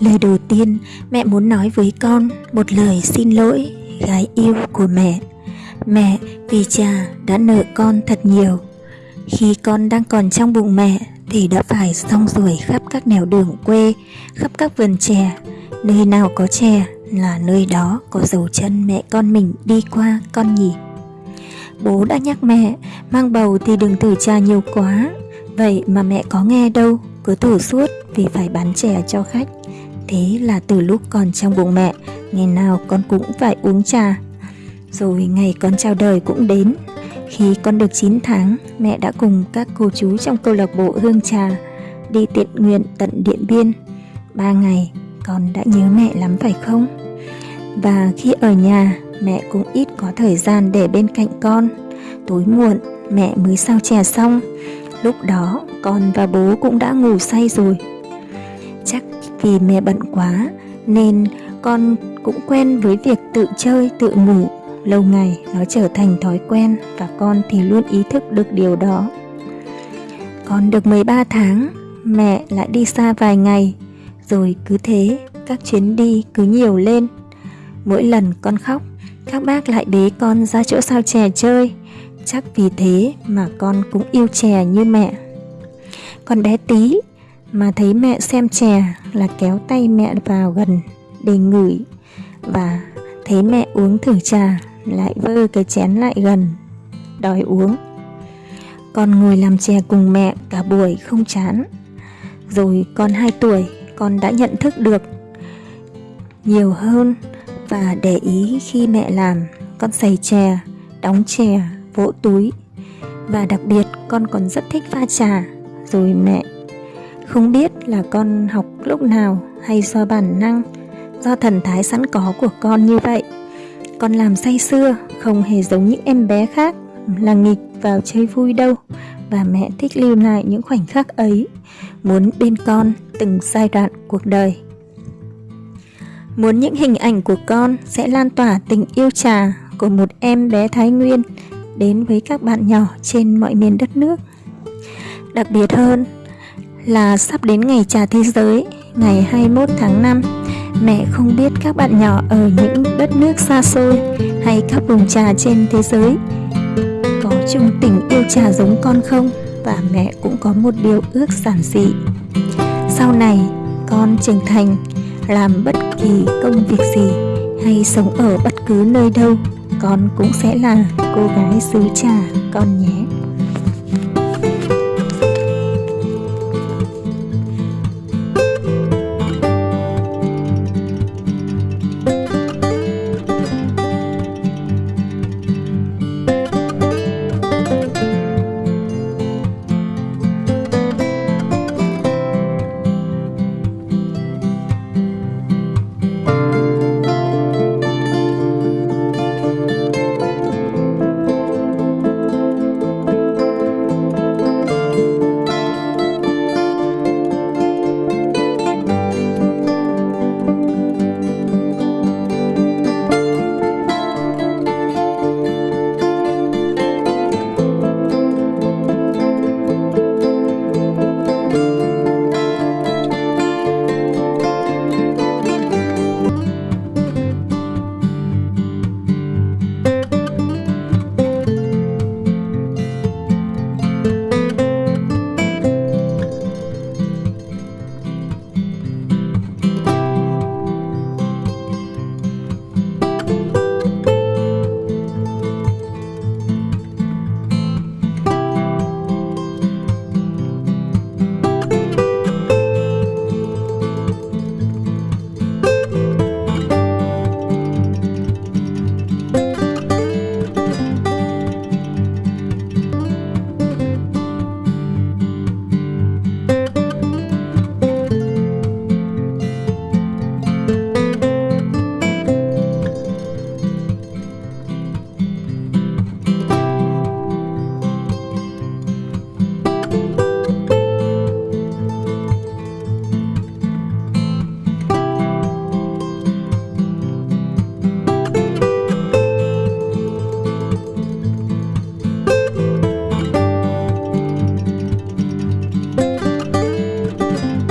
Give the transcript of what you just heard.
Lời đầu tiên mẹ muốn nói với con một lời xin lỗi gái yêu của mẹ. Mẹ vì cha đã nợ con thật nhiều. Khi con đang còn trong bụng mẹ thì đã phải xong ruổi khắp các nẻo đường quê, khắp các vườn chè. Nơi nào có chè là nơi đó có dấu chân mẹ con mình đi qua con nhỉ. Bố đã nhắc mẹ mang bầu thì đừng thử trà nhiều quá. Vậy mà mẹ có nghe đâu, cứ thử suốt vì phải bán chè cho khách. Thế là từ lúc còn trong bụng mẹ, ngày nào con cũng phải uống trà. Rồi ngày con chào đời cũng đến. Khi con được 9 tháng, mẹ đã cùng các cô chú trong câu lạc bộ Hương Trà đi tiện nguyện tận Điện Biên. Ba ngày, con đã nhớ mẹ lắm phải không? Và khi ở nhà, mẹ cũng ít có thời gian để bên cạnh con. Tối muộn, mẹ mới sao chè xong. Lúc đó, con và bố cũng đã ngủ say rồi. Chắc vì mẹ bận quá nên con cũng quen với việc tự chơi, tự ngủ. Lâu ngày nó trở thành thói quen và con thì luôn ý thức được điều đó. Con được 13 tháng, mẹ lại đi xa vài ngày, rồi cứ thế các chuyến đi cứ nhiều lên. Mỗi lần con khóc, các bác lại bế con ra chỗ sao chè chơi. Chắc vì thế mà con cũng yêu chè như mẹ. Con bé tí mà thấy mẹ xem chè là kéo tay mẹ vào gần để ngửi và thấy mẹ uống thử trà lại vơ cái chén lại gần, đòi uống con ngồi làm chè cùng mẹ cả buổi không chán rồi con 2 tuổi, con đã nhận thức được nhiều hơn và để ý khi mẹ làm, con xầy chè, đóng chè vỗ túi. Và đặc biệt, con còn rất thích pha trà. Rồi mẹ, không biết là con học lúc nào hay do bản năng, do thần thái sẵn có của con như vậy. Con làm say xưa không hề giống những em bé khác, là nghịch vào chơi vui đâu. Và mẹ thích lưu lại những khoảnh khắc ấy, muốn bên con từng giai đoạn cuộc đời. Muốn những hình ảnh của con sẽ lan tỏa tình yêu trà của một em bé Thái Nguyên đến với các bạn nhỏ trên mọi miền đất nước. Đặc biệt hơn là sắp đến ngày trà thế giới, ngày 21 tháng 5, mẹ không biết các bạn nhỏ ở những đất nước xa xôi hay các vùng trà trên thế giới có chung tình yêu trà giống con không và mẹ cũng có một điều ước giản dị. Sau này, con trưởng thành, làm bất kỳ công việc gì hay sống ở bất cứ nơi đâu, con cũng sẽ là cô gái xứ trà con nhé.